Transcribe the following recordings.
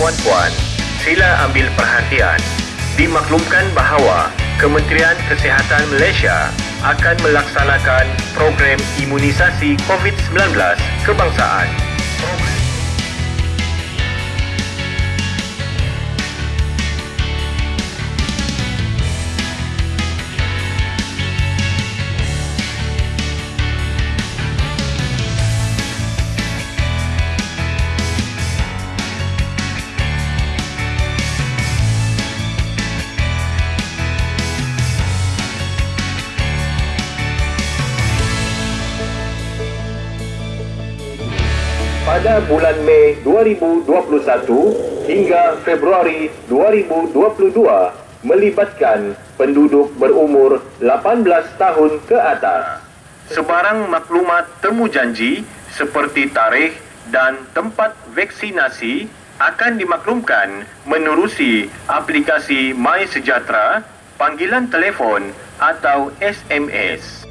puan-puan, sila ambil perhatian. Dimaklumkan bahawa Kementerian Kesihatan Malaysia akan melaksanakan program imunisasi COVID-19 kebangsaan. Pada bulan Mei 2021 hingga Februari 2022 melibatkan penduduk berumur 18 tahun ke atas. Sebarang maklumat temu janji seperti tarikh dan tempat vaksinasi akan dimaklumkan menerusi aplikasi My Sejahtera, panggilan telefon atau SMS.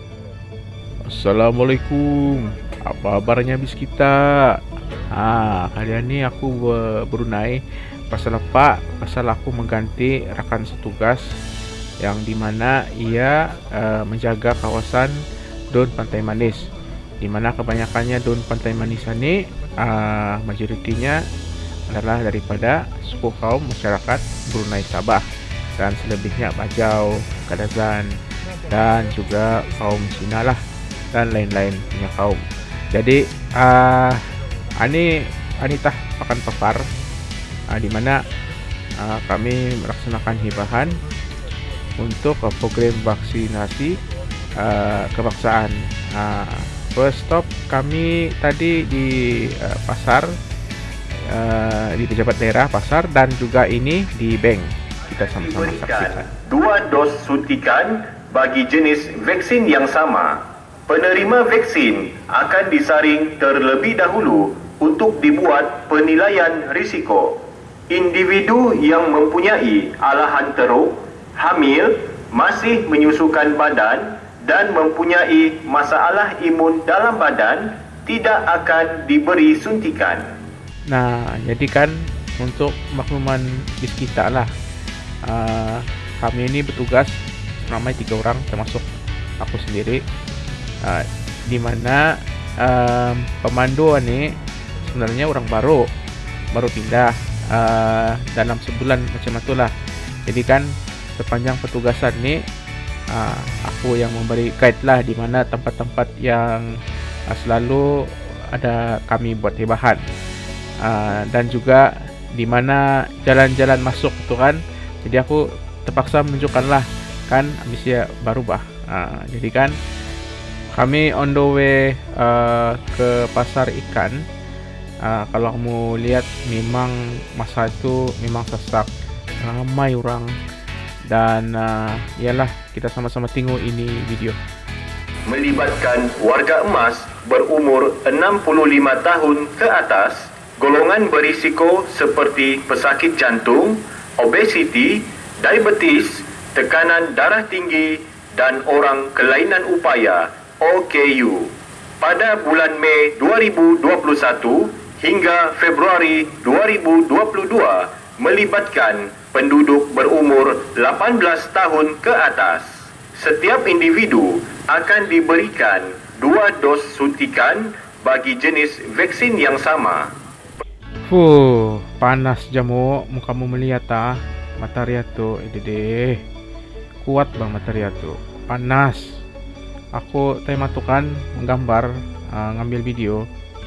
Assalamualaikum. Apa kabarnya bis kita? Ha, kali ni aku Brunei pasal apa? Pasal aku mengganti rakan setugas yang di mana ia uh, menjaga kawasan Don Pantai Manis. Di mana kebanyakannya Don Pantai Manis ini uh, majoritinya adalah daripada suku kaum masyarakat Brunei Sabah dan selebihnya Bajau, Kadazan dan juga kaum Cina lah dan lain-lain punya kaum. Jadi uh, ini Anita akan papar uh, di mana uh, kami melaksanakan hibahan untuk uh, program vaksinasi uh, kebangsaan. Uh, first stop kami tadi di uh, pasar uh, di pejabat daerah pasar dan juga ini di bank kita sama-sama saksikan. Dua dos suntikan bagi jenis vaksin yang sama penerima vaksin akan disaring terlebih dahulu untuk dibuat penilaian risiko. Individu yang mempunyai alahan teruk, hamil, masih menyusukan badan dan mempunyai masalah imun dalam badan tidak akan diberi suntikan. Nah, jadi kan untuk makluman bis kita lah. Uh, kami ini bertugas ramai tiga orang termasuk aku sendiri uh, di mana um, pemandu ni sebenarnya orang baru baru pindah uh, dalam sebulan macam itulah. Jadi kan sepanjang petugasan ni uh, aku yang memberi guide lah di mana tempat-tempat yang uh, selalu ada kami buat hibahan uh, dan juga di mana jalan-jalan masuk tu kan jadi aku terpaksa menunjukkan lah kan baru bah. Uh, jadi kan kami on the way uh, ke pasar ikan uh, kalau kamu lihat memang masa itu memang sesak ramai orang. Dan uh, ialah kita sama-sama tengok ini video. Melibatkan warga emas berumur 65 tahun ke atas golongan berisiko seperti pesakit jantung obesiti diabetes tekanan darah tinggi dan orang kelainan upaya OKU pada bulan Mei 2021 hingga Februari 2022 melibatkan penduduk berumur 18 tahun ke atas. Setiap individu akan diberikan dua dos suntikan bagi jenis vaksin yang sama. Fuh, panas jamu muka mu melihat ah. Matahari tu, ini deh. Kuat bang matahari tu. Panas aku tadi matukan menggambar uh, ngambil video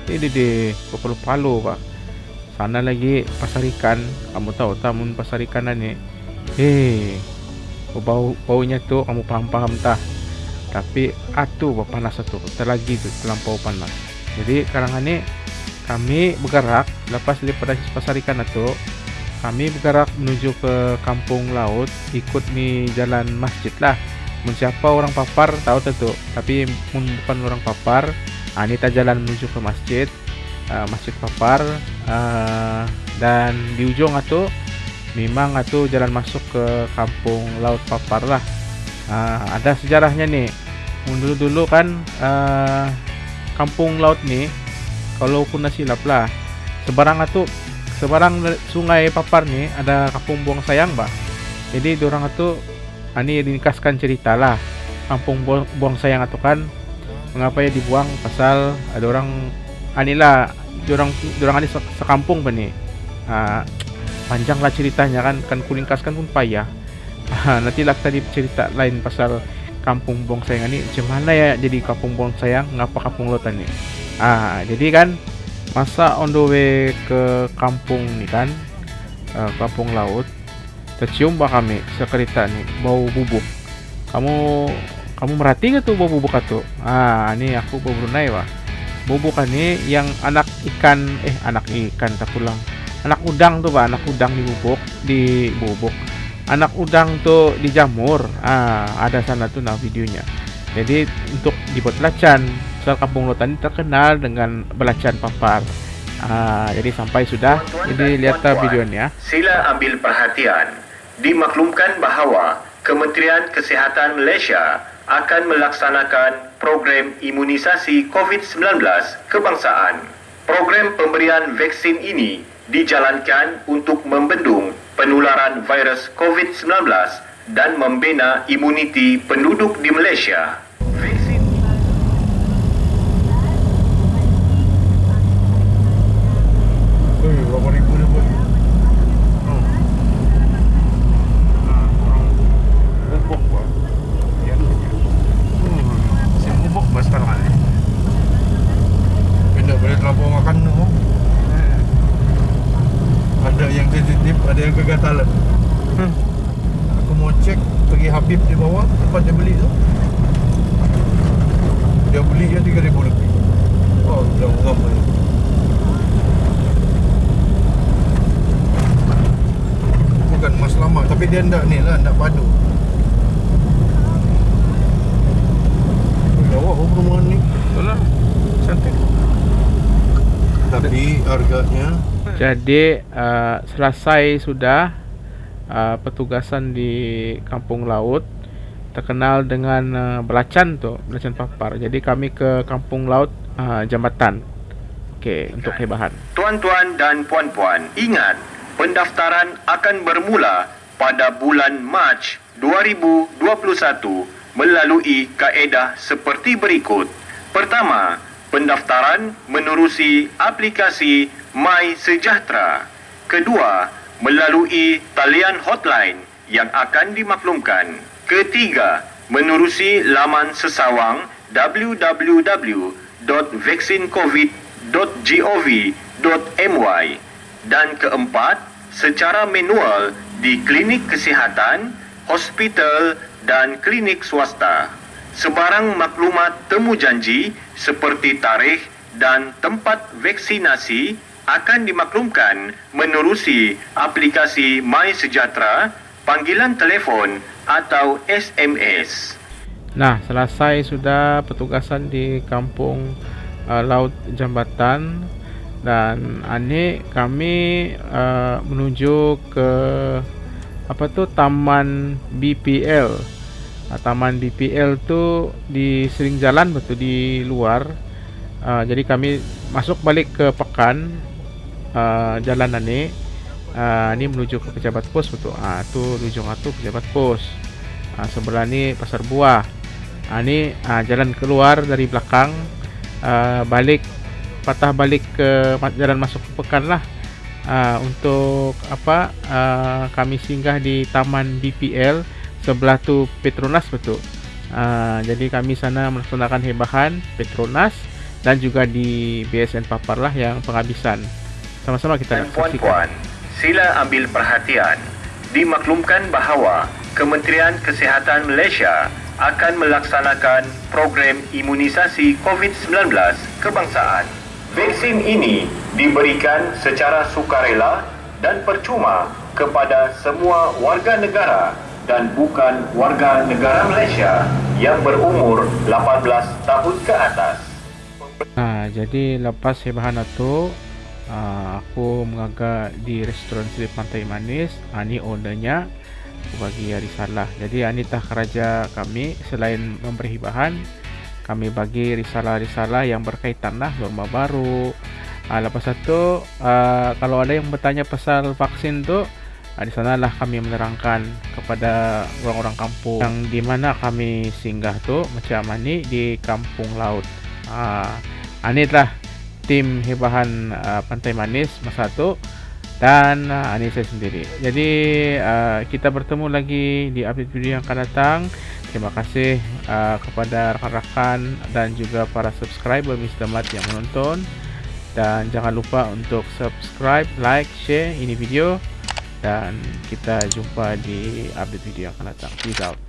ini di kepala palu pak. Sana lagi pasar ikan. Kamu tahu tamun pasar ikan ni? Hei bau baunya tu kamu paham paham tah tapi atu panas tu terlagi tu terlampau panas. Jadi sekarang ini kami bergerak lepas daripada pasar ikan itu kami bergerak menuju ke kampung laut ikut ni jalan masjid lah. Siapa orang papar tahu tentu tapi bukan orang papar ini kita jalan menuju ke masjid uh, masjid papar uh, dan di ujung itu memang itu jalan masuk ke kampung laut papar lah. Uh, ada sejarahnya nih dulu dulu kan uh, kampung laut nih kalau pun silap lah sebarang itu sebarang sungai papar ni ada kampung buang sayang bah jadi orang itu ini dinikaskan cerita lah. Kampung buang sayang itu kan mengapa ya dibuang? Pasal ada orang anilah orang orang ini sekampung pa ni. Uh, panjang lah ceritanya kan. Kan kulingkaskan pun payah. Uh, nanti lah tadi cerita lain pasal kampung buang sayang ini macam mana ya jadi kampung buang sayang ngapa kampung lautan ni? Ah uh, jadi kan masa on the way ke kampung ni kan uh, kampung laut tercium bah kami sekerita ni bau bubuk kamu kamu merhati ke tu bau bubuk itu ah ni aku bau Brunei bah bubuk ni yang anak ikan eh anak ikan tak pulang anak udang tu bah anak udang di bubuk di bubuk. Anak udang tu dijamur. Ah ada sana tu nah videonya. Jadi untuk dibuat belacan Soal kampung ini terkenal dengan belacan papar ah jadi sampai sudah. Jadi lihat videonya sila ambil perhatian. Dimaklumkan bahawa Kementerian Kesihatan Malaysia akan melaksanakan program imunisasi COVID-19 kebangsaan. Program pemberian vaksin ini dijalankan untuk membendung penularan virus COVID-19 dan membina imuniti penduduk di Malaysia. Habib di bawah tempat dia beli tu. Dia beli dia 3000 lebih. Oh dah berapa ni bukan mas lama tapi dia ndak ni lah ndak padu. Jawab apa rumah ni. Betul lah. Cantik. Tapi harganya Jadi uh, Selesai sudah uh, petugasan di kampung laut terkenal dengan uh, belacan tu belacan papar. Jadi kami ke kampung laut uh, jambatan. Okey untuk hebahan tuan-tuan dan puan-puan ingat pendaftaran akan bermula pada bulan Mac 2021 melalui kaedah seperti berikut. Pertama pendaftaran menerusi aplikasi My Sejahtera. Kedua melalui talian hotline yang akan dimaklumkan. Ketiga, menerusi laman sesawang www.vaksincovid.gov.my dan keempat, secara manual di klinik kesihatan, hospital dan klinik swasta. Sebarang maklumat temu janji seperti tarikh dan tempat vaksinasi akan dimaklumkan menerusi aplikasi My Sejahtera, panggilan telefon atau SMS. Nah, selesai sudah petugasan di kampung uh, Laut Jambatan dan ini kami uh, menuju ke apa tu Taman BPL. Uh, Taman BPL tu di sering jalan betul di luar. Uh, jadi kami masuk balik ke Pekan uh, jalanan ni uh, ni menuju ke pejabat pos betul. Ah uh, tu ujung atu pejabat pos. Uh, sebelah ni pasar buah. Uh, ni uh, jalan keluar dari belakang. Uh, balik patah balik ke jalan masuk ke pekan lah. Uh, untuk apa? Uh, kami singgah di taman BPL sebelah tu Petronas betul. Uh, jadi kami sana melaksanakan hebahan Petronas dan juga di BSN Papar lah yang penghabisan sama-sama kita Dan puan-puan, sila ambil perhatian. Dimaklumkan bahawa Kementerian Kesihatan Malaysia akan melaksanakan program imunisasi COVID-19 kebangsaan. Vaksin ini diberikan secara sukarela dan percuma kepada semua warga negara dan bukan warga negara Malaysia yang berumur 18 tahun ke atas. Nah, jadi lepas hebahan itu, uh, aku mengagak di restoran Sri Pantai Manis. Uh, ni ownernya. Bagi risalah jadi anita keraja kami selain memberi bahan kami bagi risalah-risalah yang berkaitan lah norma baru. Ah, lepas itu uh, kalau ada yang bertanya pasal vaksin tu uh, di sanalah kami menerangkan kepada orang-orang kampung. Yang di mana kami singgah tu macam mana di kampung laut. Ah, uh, ini telah tim hebahan uh, Pantai Manis masa tu dan uh, ini saya sendiri. Jadi uh, kita bertemu lagi di update video yang akan datang. Terima kasih uh, kepada rakan-rakan dan juga para subscriber Mr. Mat yang menonton dan jangan lupa untuk subscribe, like, share ini video dan kita jumpa di update video yang akan datang. Peace out.